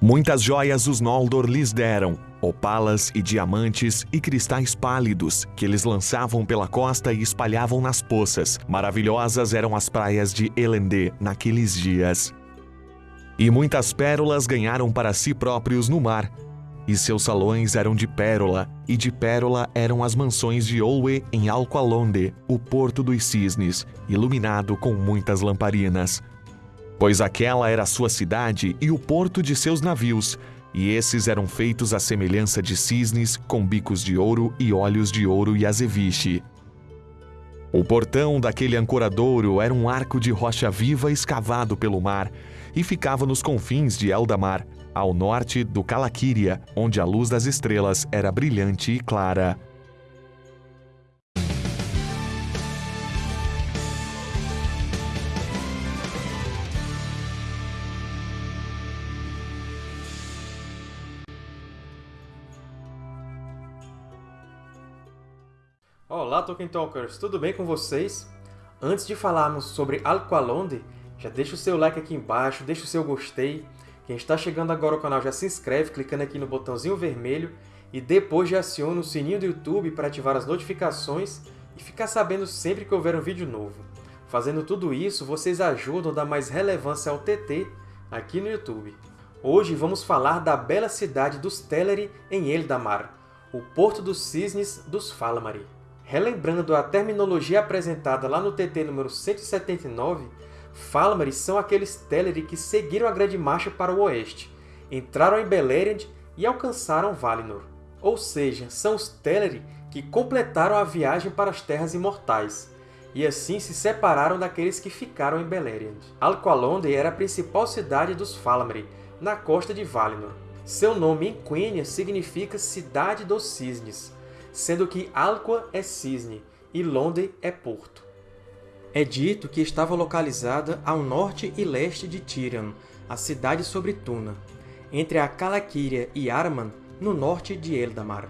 Muitas joias os Noldor lhes deram, opalas e diamantes e cristais pálidos, que eles lançavam pela costa e espalhavam nas poças. Maravilhosas eram as praias de Elendê naqueles dias. E muitas pérolas ganharam para si próprios no mar, e seus salões eram de pérola, e de pérola eram as mansões de Olwe em Alqualonde, o porto dos cisnes, iluminado com muitas lamparinas. Pois aquela era sua cidade e o porto de seus navios, e esses eram feitos à semelhança de cisnes, com bicos de ouro e olhos de ouro e azeviche. O portão daquele ancoradouro era um arco de rocha viva escavado pelo mar, e ficava nos confins de Eldamar, ao norte do Calaquíria, onde a luz das estrelas era brilhante e clara. Olá, Tolkien Talkers! Tudo bem com vocês? Antes de falarmos sobre Alqualonde, já deixa o seu like aqui embaixo, deixa o seu gostei, quem está chegando agora ao canal já se inscreve clicando aqui no botãozinho vermelho e depois já aciona o sininho do YouTube para ativar as notificações e ficar sabendo sempre que houver um vídeo novo. Fazendo tudo isso, vocês ajudam a dar mais relevância ao TT aqui no YouTube. Hoje vamos falar da bela cidade dos Teleri em Eldamar, o Porto dos Cisnes dos Falamari. Relembrando a terminologia apresentada lá no TT número 179, Falamari são aqueles Teleri que seguiram a Grande Marcha para o oeste, entraram em Beleriand e alcançaram Valinor. Ou seja, são os Teleri que completaram a viagem para as Terras Imortais, e assim se separaram daqueles que ficaram em Beleriand. Alqualondë era a principal cidade dos Falamari, na costa de Valinor. Seu nome em Quenya significa Cidade dos Cisnes, sendo que Alqua é cisne e Londe é porto. É dito que estava localizada ao norte e leste de Tirion, a cidade sobre Tuna, entre a Calaquíria e Arman, no norte de Eldamar.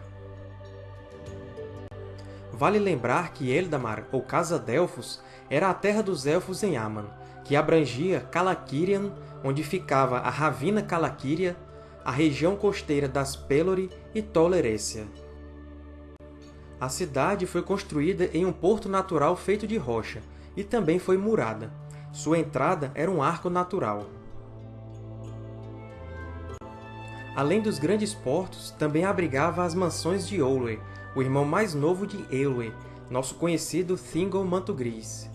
Vale lembrar que Eldamar, ou Casa Delfos, era a terra dos Elfos em Aman, que abrangia Calaquirian, onde ficava a Ravina Calaquíria, a região costeira das Pelori e Tolerécia. A cidade foi construída em um porto natural feito de rocha, e também foi murada. Sua entrada era um arco natural. Além dos grandes portos, também abrigava as mansões de Olwe, o irmão mais novo de Eowyn, nosso conhecido Thingol Manto Gris.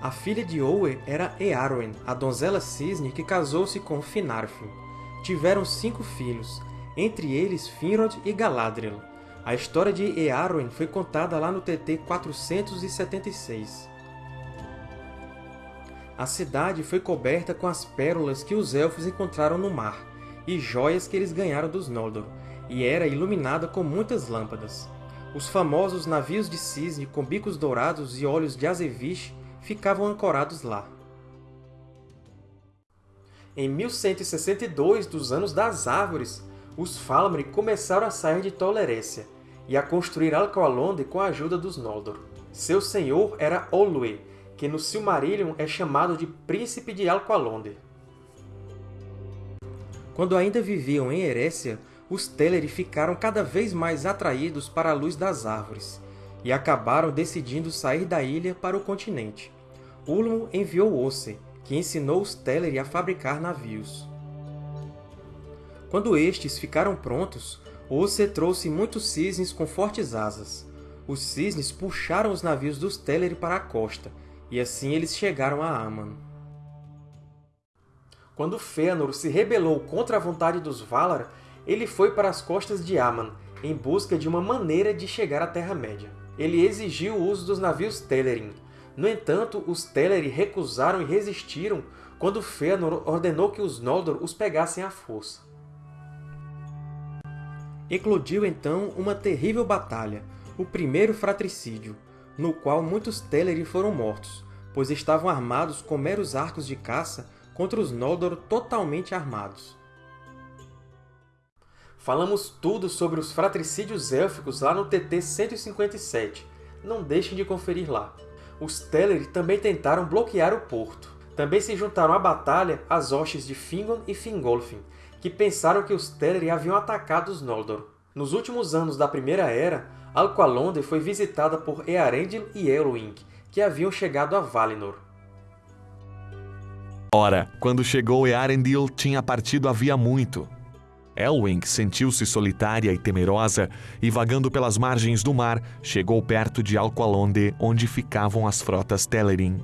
A filha de Olwe era Earwen, a donzela cisne que casou-se com Finarfin. Tiveram cinco filhos, entre eles Finrod e Galadriel. A história de Earwen foi contada lá no TT 476. A cidade foi coberta com as pérolas que os Elfos encontraram no mar, e joias que eles ganharam dos Noldor, e era iluminada com muitas lâmpadas. Os famosos navios de cisne com bicos dourados e olhos de azeviche ficavam ancorados lá. Em 1162 dos Anos das Árvores, os Falamri começaram a sair de Tolerécia, e a construir Alqualondë com a ajuda dos Noldor. Seu senhor era Olwe, que no Silmarillion é chamado de Príncipe de Alqualondë. Quando ainda viviam em Erécia, os Teleri ficaram cada vez mais atraídos para a luz das árvores, e acabaram decidindo sair da ilha para o continente. Ulmo enviou Osse, que ensinou os Teleri a fabricar navios. Quando estes ficaram prontos, Osse trouxe muitos cisnes com fortes asas. Os cisnes puxaram os navios dos Teleri para a costa, e assim eles chegaram a Aman. Quando Fëanor se rebelou contra a vontade dos Valar, ele foi para as costas de Aman, em busca de uma maneira de chegar à Terra-média. Ele exigiu o uso dos navios Telerin. No entanto, os Teleri recusaram e resistiram quando Fëanor ordenou que os Noldor os pegassem à força. Eclodiu então uma terrível batalha, o Primeiro Fratricídio, no qual muitos Teleri foram mortos, pois estavam armados com meros arcos de caça contra os Noldor totalmente armados. Falamos tudo sobre os fratricídios élficos lá no TT 157, não deixem de conferir lá. Os Teleri também tentaram bloquear o porto. Também se juntaram à batalha as hostes de Fingon e Fingolfin, que pensaram que os Teleri haviam atacado os Noldor. Nos últimos anos da Primeira Era, Alqualondë foi visitada por Earendil e Elwing, que haviam chegado a Valinor. Ora, quando chegou Earendil, tinha partido havia muito. Elwing sentiu-se solitária e temerosa, e vagando pelas margens do mar, chegou perto de Alqualondë, onde ficavam as frotas Telerin.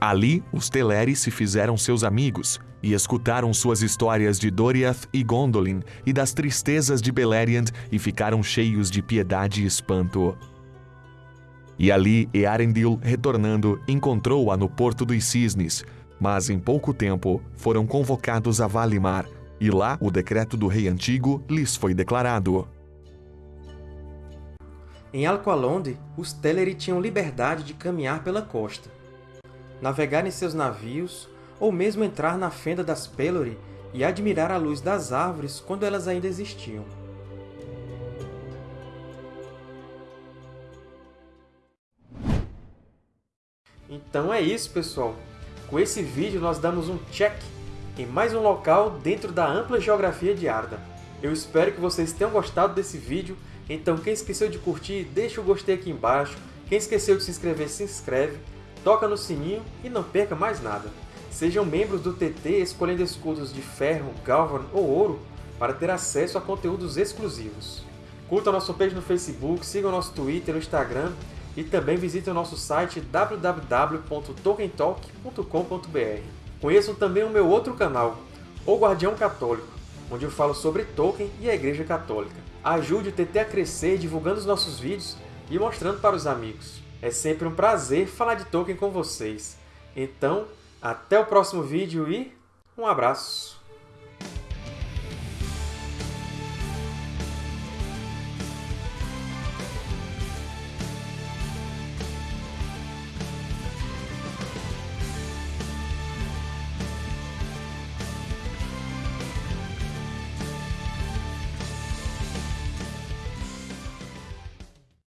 Ali, os Teleri se fizeram seus amigos e escutaram suas histórias de Doriath e Gondolin e das tristezas de Beleriand e ficaram cheios de piedade e espanto. E ali Earendil, retornando, encontrou-a no Porto dos Cisnes, mas em pouco tempo foram convocados a Valimar, e lá o decreto do rei antigo lhes foi declarado. Em Alqualondë, os Teleri tinham liberdade de caminhar pela costa navegar em seus navios, ou mesmo entrar na fenda das Pelori e admirar a luz das árvores quando elas ainda existiam. Então é isso, pessoal! Com esse vídeo, nós damos um check em mais um local dentro da ampla geografia de Arda. Eu espero que vocês tenham gostado desse vídeo, então quem esqueceu de curtir, deixa o gostei aqui embaixo, quem esqueceu de se inscrever, se inscreve, toca no sininho e não perca mais nada. Sejam membros do TT escolhendo escudos de ferro, galvan ou ouro para ter acesso a conteúdos exclusivos. Curta nosso page no Facebook, siga o nosso Twitter e Instagram e também visite o nosso site www.tolkientalk.com.br. Conheçam também o meu outro canal, O Guardião Católico, onde eu falo sobre Tolkien e a Igreja Católica. Ajude o TT a crescer divulgando os nossos vídeos e mostrando para os amigos. É sempre um prazer falar de Tolkien com vocês. Então, até o próximo vídeo e um abraço!